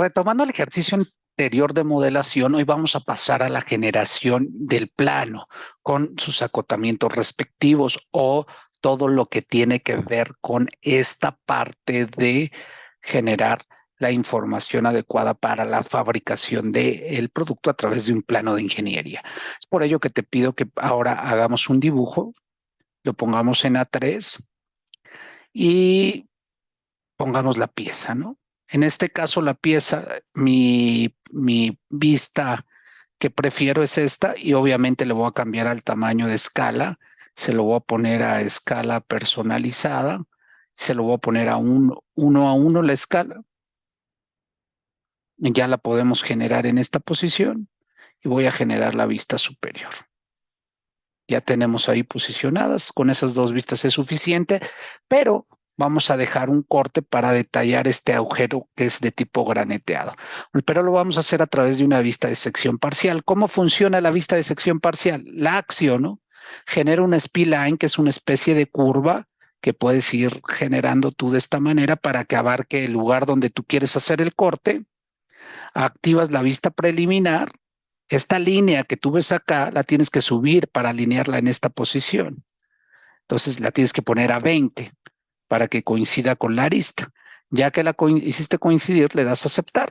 Retomando el ejercicio anterior de modelación, hoy vamos a pasar a la generación del plano con sus acotamientos respectivos o todo lo que tiene que ver con esta parte de generar la información adecuada para la fabricación del producto a través de un plano de ingeniería. Es por ello que te pido que ahora hagamos un dibujo, lo pongamos en A3 y pongamos la pieza, ¿no? En este caso, la pieza, mi, mi vista que prefiero es esta y obviamente le voy a cambiar al tamaño de escala. Se lo voy a poner a escala personalizada. Se lo voy a poner a un, uno a uno la escala. Ya la podemos generar en esta posición y voy a generar la vista superior. Ya tenemos ahí posicionadas, con esas dos vistas es suficiente, pero vamos a dejar un corte para detallar este agujero que es de tipo graneteado. Pero lo vamos a hacer a través de una vista de sección parcial. ¿Cómo funciona la vista de sección parcial? La acción genera una spline, que es una especie de curva que puedes ir generando tú de esta manera para que abarque el lugar donde tú quieres hacer el corte. Activas la vista preliminar. Esta línea que tú ves acá la tienes que subir para alinearla en esta posición. Entonces la tienes que poner a 20 para que coincida con la arista. Ya que la hiciste coincidir, le das aceptar.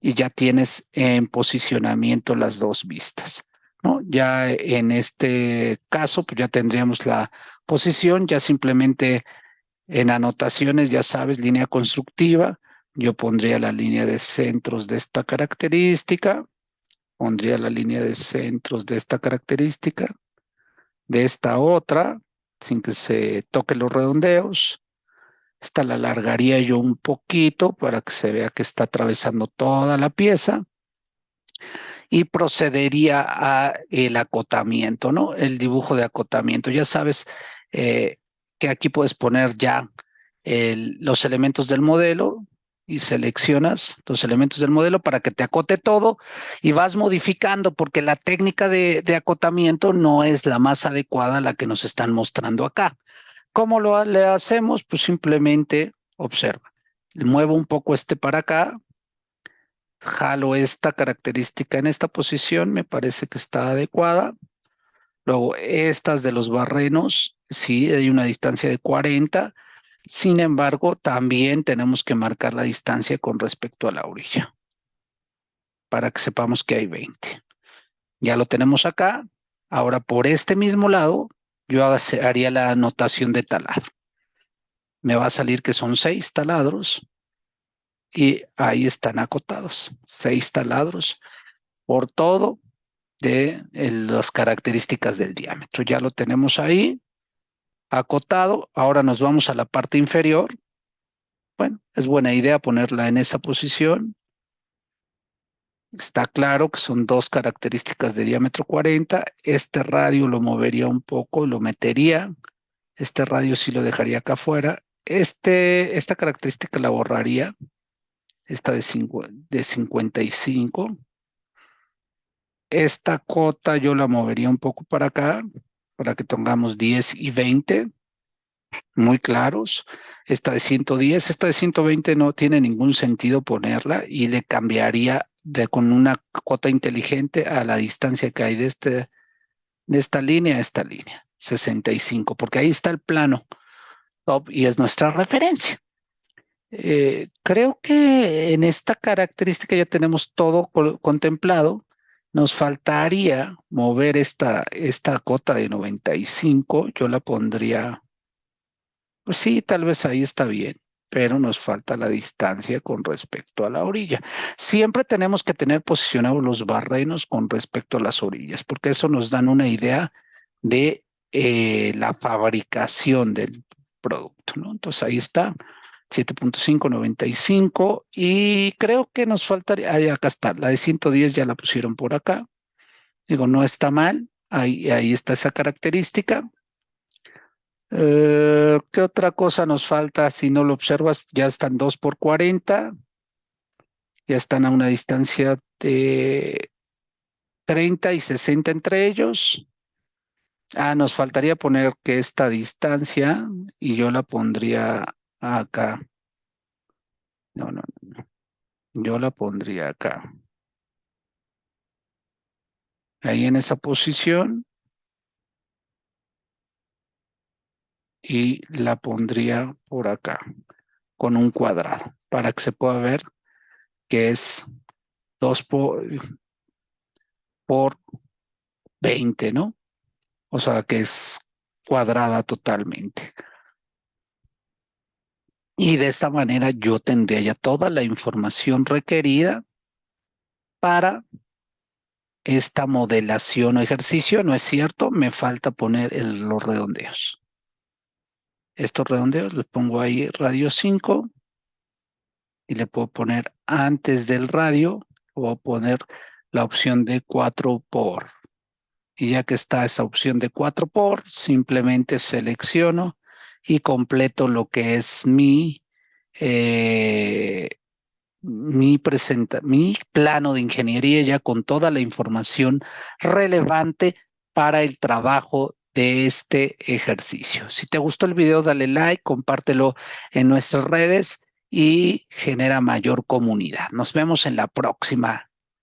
Y ya tienes en posicionamiento las dos vistas. ¿no? Ya en este caso, pues ya tendríamos la posición, ya simplemente en anotaciones, ya sabes, línea constructiva, yo pondría la línea de centros de esta característica, pondría la línea de centros de esta característica, de esta otra, sin que se toquen los redondeos. Esta la alargaría yo un poquito para que se vea que está atravesando toda la pieza. Y procedería a el acotamiento, ¿no? El dibujo de acotamiento. Ya sabes eh, que aquí puedes poner ya los elementos del modelo, y seleccionas los elementos del modelo para que te acote todo y vas modificando porque la técnica de, acotamiento no es la más adecuada a la que nos están mostrando acá. ¿Cómo lo le hacemos? Pues simplemente observa. Muevo un poco este para acá, jalo esta característica en esta posición, me parece que está adecuada. Luego estas de los barrenos, sí, hay una distancia de 40, sin embargo, también tenemos que marcar la distancia con respecto a la orilla para que sepamos que hay 20. Ya lo tenemos acá. Ahora, por este mismo lado, yo haría la anotación de taladro. Me va a salir que son seis taladros y ahí están acotados. Seis taladros por todo de las características del diámetro. Ya lo tenemos ahí acotado. Ahora nos vamos a la parte inferior. Bueno, es buena idea ponerla en esa posición. Está claro que son dos características de diámetro 40. Este radio lo movería un poco, lo metería. Este radio sí lo dejaría acá afuera. Este, esta característica la borraría. Esta de, de 55. Esta cota yo la movería un poco para acá para que tengamos 10 y 20 muy claros. Esta de 110, esta de 120 no tiene ningún sentido ponerla y le cambiaría de, con una cuota inteligente a la distancia que hay de, este, de esta línea a esta línea, 65, porque ahí está el plano top y es nuestra referencia. Eh, creo que en esta característica ya tenemos todo contemplado. Nos faltaría mover esta, esta cota de 95. Yo la pondría, pues sí, tal vez ahí está bien, pero nos falta la distancia con respecto a la orilla. Siempre tenemos que tener posicionados los barrenos con respecto a las orillas, porque eso nos dan una idea de eh, la fabricación del producto, ¿no? Entonces ahí está. 7.595 y creo que nos faltaría, ahí acá está, la de 110 ya la pusieron por acá. Digo, no está mal, ahí, ahí está esa característica. Eh, ¿Qué otra cosa nos falta? Si no lo observas, ya están 2 por 40. Ya están a una distancia de 30 y 60 entre ellos. Ah, nos faltaría poner que esta distancia, y yo la pondría acá. No, no, no. yo la pondría acá. Ahí en esa posición. Y la pondría por acá, con un cuadrado, para que se pueda ver que es 2 por, por 20, ¿no? O sea, que es cuadrada totalmente. Y de esta manera yo tendría ya toda la información requerida para esta modelación o ejercicio, ¿no es cierto? Me falta poner los redondeos. Estos redondeos les pongo ahí radio 5 y le puedo poner antes del radio, voy a poner la opción de 4 por. Y ya que está esa opción de 4 por, simplemente selecciono y completo lo que es mi, eh, mi, presenta mi plano de ingeniería ya con toda la información relevante para el trabajo de este ejercicio. Si te gustó el video, dale like, compártelo en nuestras redes y genera mayor comunidad. Nos vemos en la próxima.